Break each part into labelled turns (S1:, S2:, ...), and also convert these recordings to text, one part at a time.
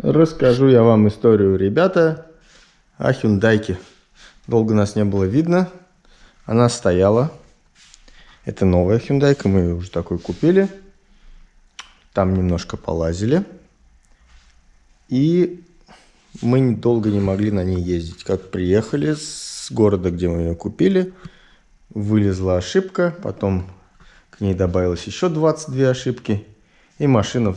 S1: Расскажу я вам историю, ребята, о Хюндайке. Долго нас не было видно. Она стояла. Это новая Хюндайка, мы ее уже такой купили. Там немножко полазили. И мы долго не могли на ней ездить. Как приехали с города, где мы ее купили, вылезла ошибка, потом к ней добавилось еще 22 ошибки, и машина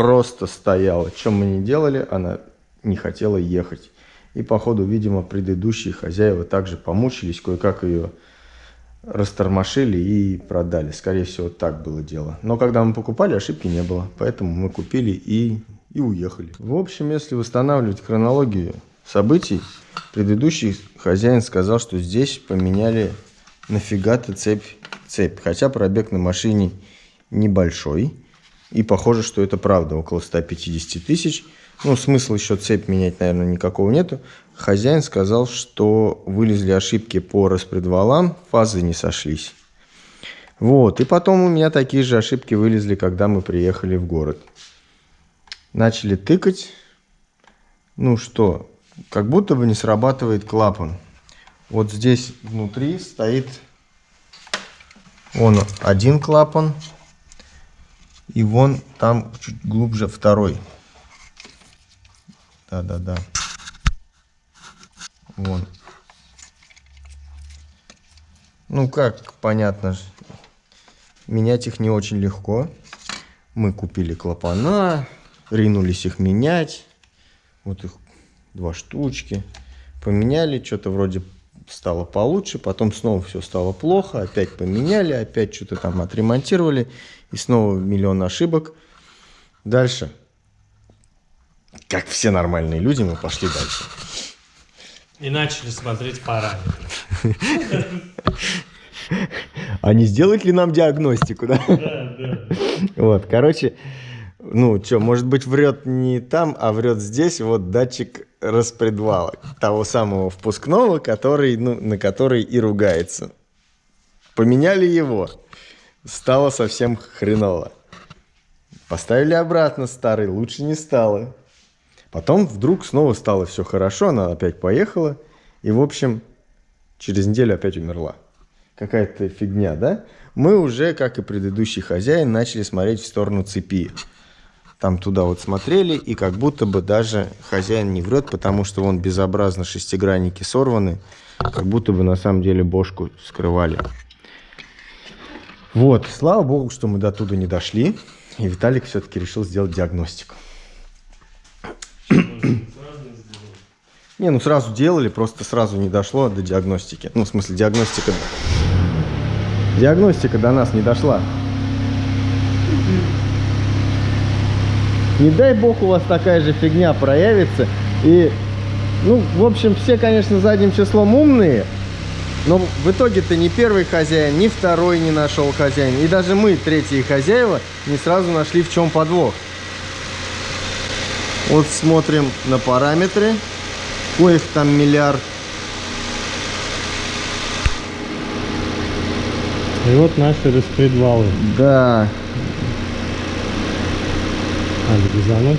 S1: просто стояла. Чем мы не делали, она не хотела ехать. И, походу, видимо, предыдущие хозяева также помучились, кое-как ее растормошили и продали. Скорее всего, так было дело. Но когда мы покупали, ошибки не было. Поэтому мы купили и, и уехали. В общем, если восстанавливать хронологию событий, предыдущий хозяин сказал, что здесь поменяли нафига-то цепь, цепь. Хотя пробег на машине небольшой. И похоже, что это правда, около 150 тысяч. Ну, смысла еще цепь менять, наверное, никакого нету. Хозяин сказал, что вылезли ошибки по распредвалам, фазы не сошлись. Вот, и потом у меня такие же ошибки вылезли, когда мы приехали в город. Начали тыкать. Ну что, как будто бы не срабатывает клапан. Вот здесь внутри стоит он один клапан, и вон там чуть глубже второй. Да-да-да. Вон. Ну как, понятно, менять их не очень легко. Мы купили клапана, ринулись их менять. Вот их два штучки. Поменяли, что-то вроде стало получше, потом снова все стало плохо, опять поменяли, опять что-то там отремонтировали, и снова миллион ошибок. Дальше, как все нормальные люди, мы пошли дальше.
S2: И начали смотреть параметры.
S1: А не сделать ли нам диагностику, да?
S2: Да, да.
S1: Вот, короче, ну, что, может быть, врет не там, а врет здесь, вот датчик распредвала, того самого впускного, который, ну, на который и ругается. Поменяли его, стало совсем хреново. Поставили обратно старый, лучше не стало. Потом вдруг снова стало все хорошо, она опять поехала, и, в общем, через неделю опять умерла. Какая-то фигня, да? Мы уже, как и предыдущий хозяин, начали смотреть в сторону цепи там туда вот смотрели, и как будто бы даже хозяин не врет, потому что вон безобразно шестигранники сорваны, как будто бы на самом деле бошку скрывали. Вот, слава богу, что мы до туда не дошли, и Виталик все-таки решил сделать диагностику. Не, ну сразу делали, просто сразу не дошло до диагностики. Ну, в смысле, диагностика... Диагностика до нас не дошла. Не дай бог у вас такая же фигня проявится. И, ну, в общем, все, конечно, задним числом умные. Но в итоге-то ни первый хозяин, ни второй не нашел хозяин. И даже мы, третьи хозяева, не сразу нашли, в чем подвох. Вот смотрим на параметры. Коих там миллиард.
S2: И вот наши распредвалы.
S1: Да,
S2: Надо резануть.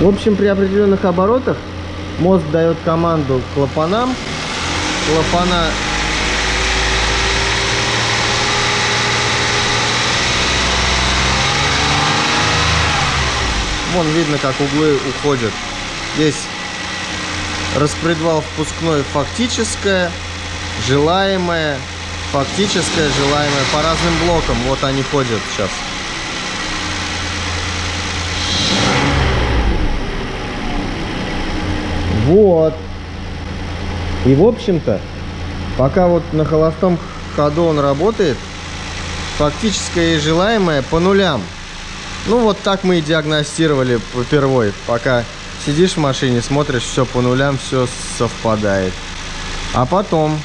S1: В общем, при определенных оборотах мозг дает команду клапанам. Клапана Вон видно, как углы уходят. Здесь распредвал впускной фактическое, желаемое, фактическое, желаемое по разным блокам. Вот они ходят сейчас. Вот. И в общем-то, пока вот на холостом ходу он работает, фактическое и желаемое по нулям. Ну вот так мы и диагностировали впервой. Пока сидишь в машине, смотришь, все по нулям, все совпадает. А потом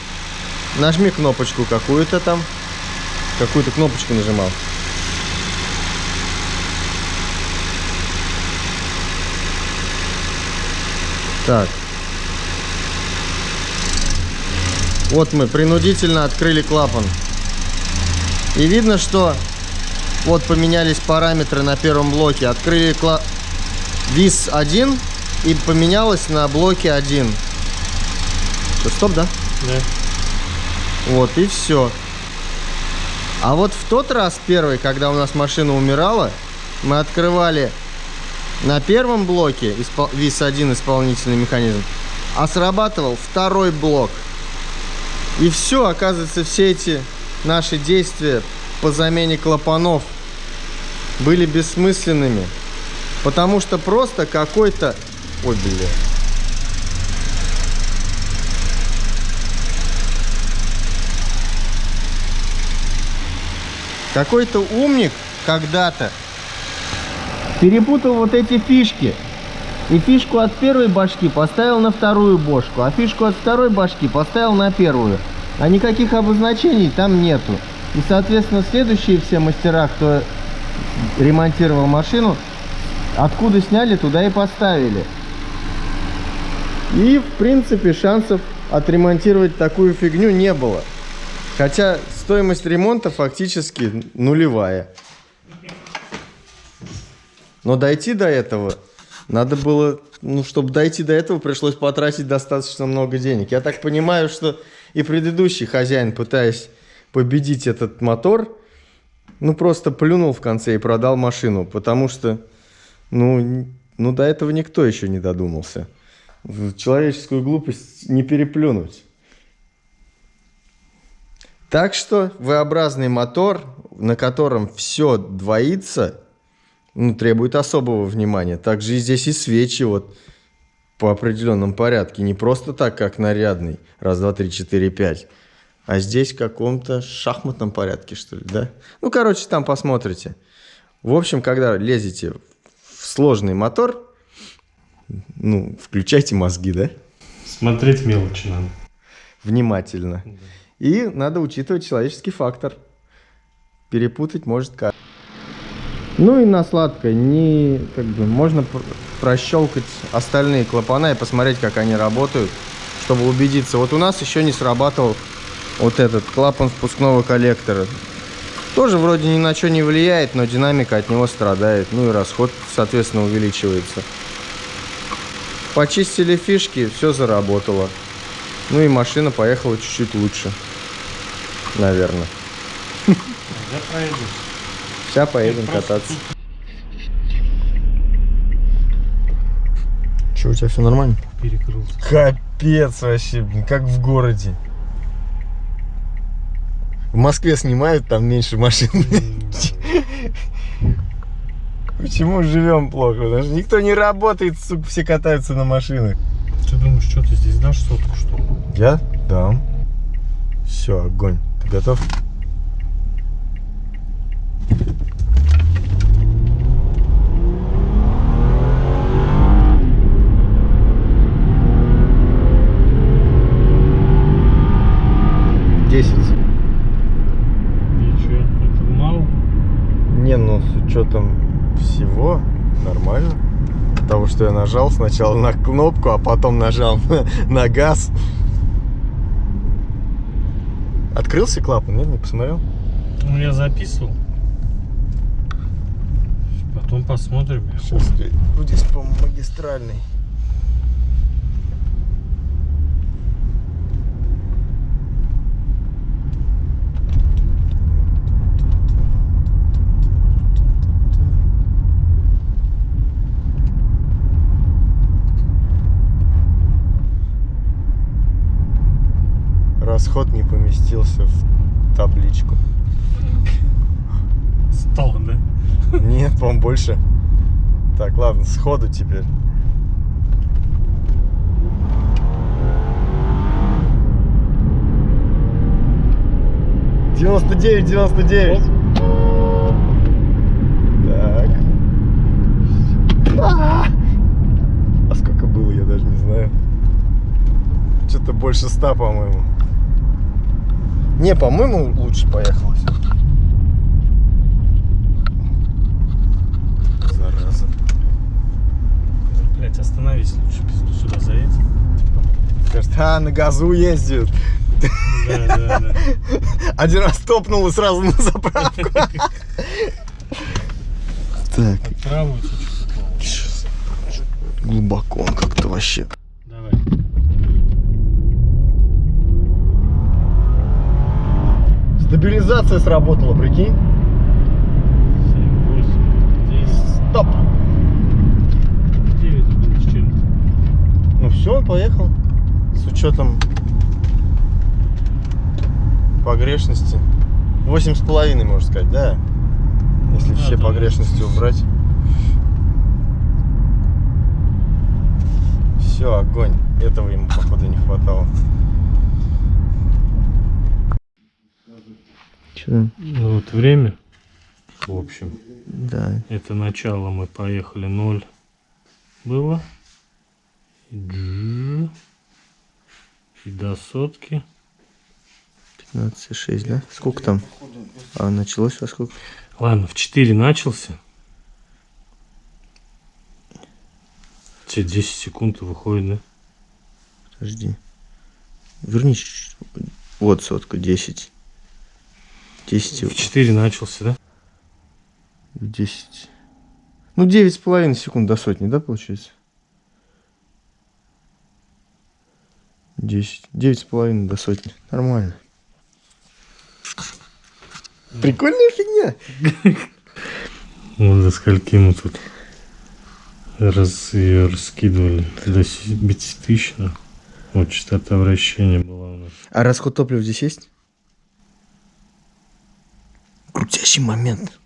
S1: Нажми кнопочку какую-то там. Какую-то кнопочку нажимал. Так. Вот мы принудительно открыли клапан. И видно, что вот поменялись параметры на первом блоке. Открыли кла... ВИС 1 и поменялось на блоке 1. Всё, стоп, да?
S2: Да.
S1: Вот, и все. А вот в тот раз первый, когда у нас машина умирала, мы открывали на первом блоке испол... ВИС-1 исполнительный механизм, а срабатывал второй блок. И все, оказывается, все эти наши действия по замене клапанов были бессмысленными. Потому что просто какой-то... Ой, бля. Какой-то умник когда-то перепутал вот эти фишки. И фишку от первой башки поставил на вторую бошку, а фишку от второй башки поставил на первую. А никаких обозначений там нету. И, соответственно, следующие все мастера, кто ремонтировал машину, откуда сняли, туда и поставили. И, в принципе, шансов отремонтировать такую фигню не было. Хотя стоимость ремонта фактически нулевая. Но дойти до этого надо было, ну, чтобы дойти до этого, пришлось потратить достаточно много денег. Я так понимаю, что и предыдущий хозяин, пытаясь победить этот мотор, ну, просто плюнул в конце и продал машину, потому что, ну, ну до этого никто еще не додумался. Человеческую глупость не переплюнуть. Так что V-образный мотор, на котором все двоится, ну, требует особого внимания. Также и здесь и свечи вот по определенном порядке. Не просто так, как нарядный. Раз, два, три, четыре, пять. А здесь в каком-то шахматном порядке, что ли, да? Ну, короче, там посмотрите. В общем, когда лезете в сложный мотор, ну, включайте мозги, да?
S2: Смотреть мелочи надо.
S1: Внимательно. И надо учитывать человеческий фактор. Перепутать может как. Ну и на сладкое не как бы можно пр- прощелкать остальные клапана и посмотреть, как они работают, чтобы убедиться. Вот у нас еще не срабатывал вот этот клапан впускного коллектора. Тоже вроде ни на что не влияет, но динамика от него страдает. Ну и расход, соответственно, увеличивается. Почистили фишки, все заработало. Ну и машина поехала чуть-чуть лучше. Наверное.
S2: Я пройду.
S1: Сейчас поедем
S2: Просто
S1: кататься. Че, у тебя все нормально?
S2: Перекрылся.
S1: Капец вообще, блин, как в городе. В Москве снимают, там меньше машин. Почему живем плохо? Потому что никто не работает, сука, все катаются на машинах.
S2: Ты думаешь, что ты здесь дашь сотку, что ли?
S1: Я дам. Все, огонь. Готов? Десять.
S2: И что, это мало?
S1: Не, ну с учетом всего нормально. Того, что я нажал сначала на кнопку, а потом нажал на, на газ. Открылся клапан? Нет, не посмотрел?
S2: Ну, я записывал. Потом посмотрим.
S1: Сейчас здесь по Расход не поместился в табличку.
S2: Стал, да?
S1: Нет, по-моему, больше. Так, ладно, сходу теперь. Девяносто девять, девяносто девять. Так. А! А сколько было, я даже не знаю. Что-то больше ста, по-моему. Не, по-моему, лучше поехало все. Зараза.
S2: Блять, остановись лучше, пизду сюда заедь.
S1: Скажет, а, на газу ездят.
S2: Да, да, да.
S1: Один раз топнул и сразу на заправку. Так. Глубоко он как-то вообще. Стабилизация сработала, прикинь.
S2: 7, 8, 10,
S1: Стоп.
S2: 9 было с чем-то.
S1: Ну все, он поехал. С учетом погрешности. Восемь с половиной, можно сказать, да? Если
S2: Да,
S1: все
S2: да.
S1: погрешности убрать. Все, огонь. Этого ему, походу, не хватало. Че?
S2: Ну вот время. В общем,
S1: Да.
S2: это начало мы поехали 0 было. И до сотки.
S1: 15,6, да? Сколько там? А началось во сколько?
S2: Ладно, в 4 начался. Все 10 секунд выходит, да?
S1: Подожди. Верни чуть-чуть. Вот сотка, 10. 10,
S2: В 4 начался, да?
S1: 10. Ну, 9,5 секунд до сотни, да, получается? 10. 9,5 до сотни. Нормально. Прикольная фигня.
S2: Вот до скольки мы тут раз, ее раскидывали. До 5 тысяч. Вот частота вращения была у нас.
S1: А расход топлива здесь есть? Крутящий момент.